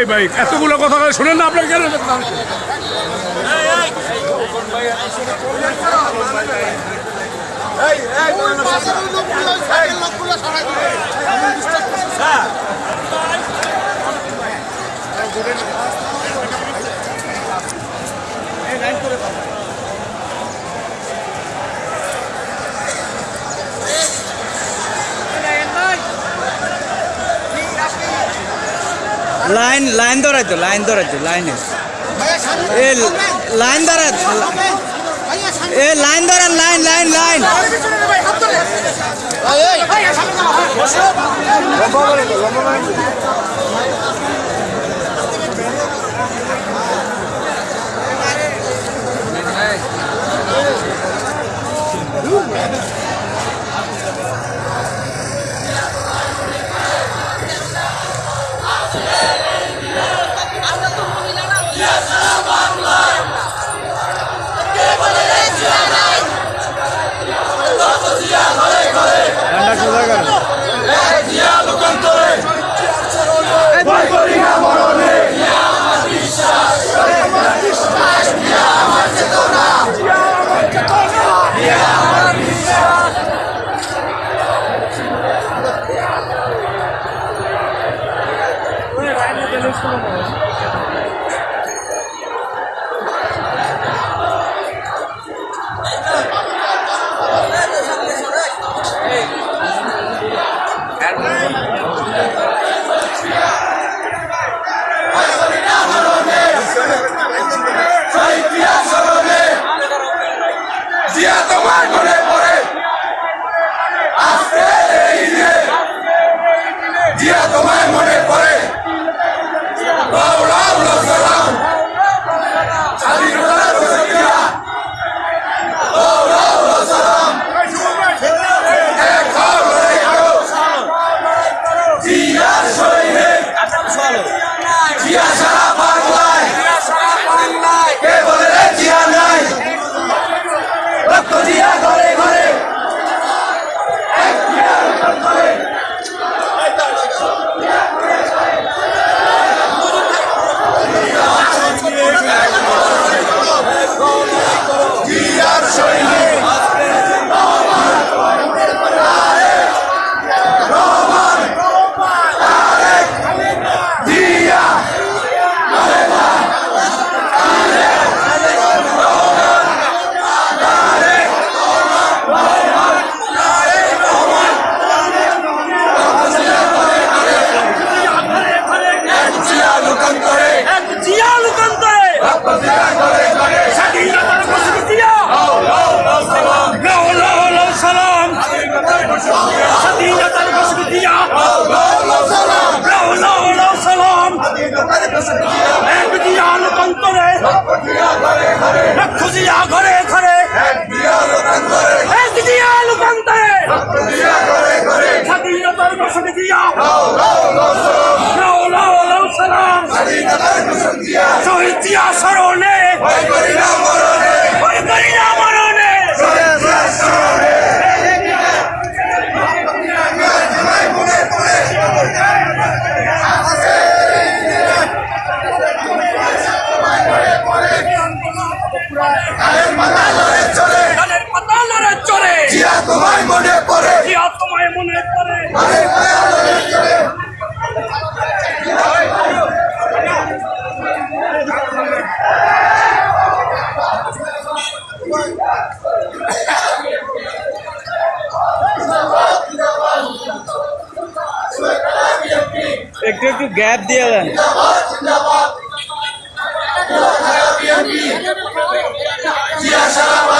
এই ভাই এতগুলো কথা শোনেন না আপনার কেন করে লাইন লাইন ধরাই তো লাইন ধরাই তো লাইনে এ লাইন ধরা এ লাইন ধরেন লাইন লাইন লাইন লম্বা 压死。जैब दिया जिया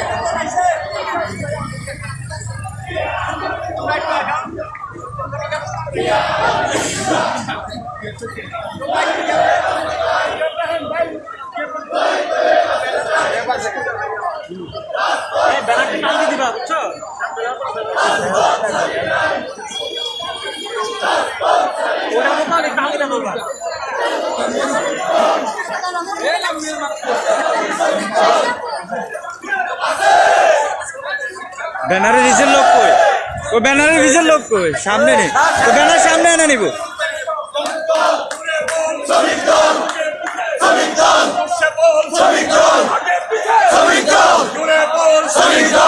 সমাধান চলবে না ব্যানারে রিজের লোক কই? ও ব্যানারে রিজের লোক কই? সামনে নেই ও ব্যানার সামনে এনে নিব। জিয়া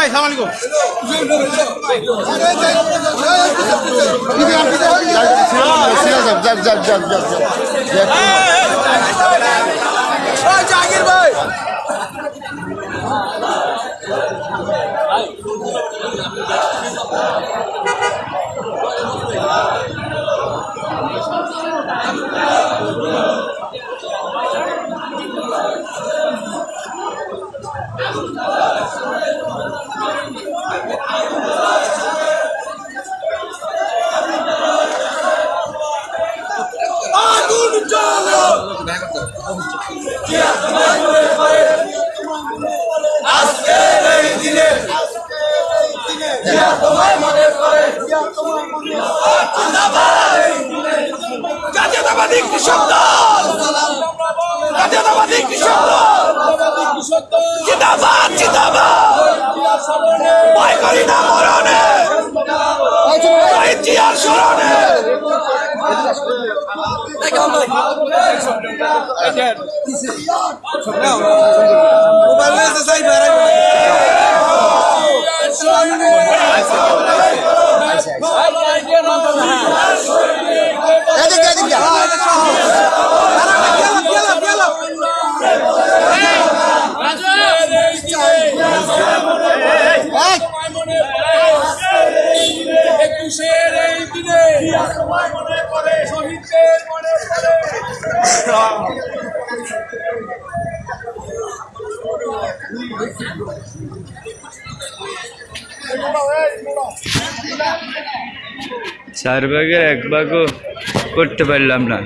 ভাই সালাম জাতীয়তাবাদী কৃষক দল জাতীয়তাবাদী কৃষক দল জিন্দাবাদ জিন্দাবাদ ভয় করি না মরণে জিয়ার স্মরণে একুশের এই দিনে মনে শহীদদের মনে পড়ে চার ভাগের এক ভাগও করতে পারলাম না।